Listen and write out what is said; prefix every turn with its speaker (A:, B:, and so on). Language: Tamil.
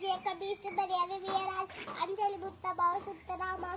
A: சாதிய ஜேகபி வீரால் அஞ்சலி புத்த பவ சுத்தராமா